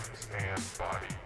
arms and body.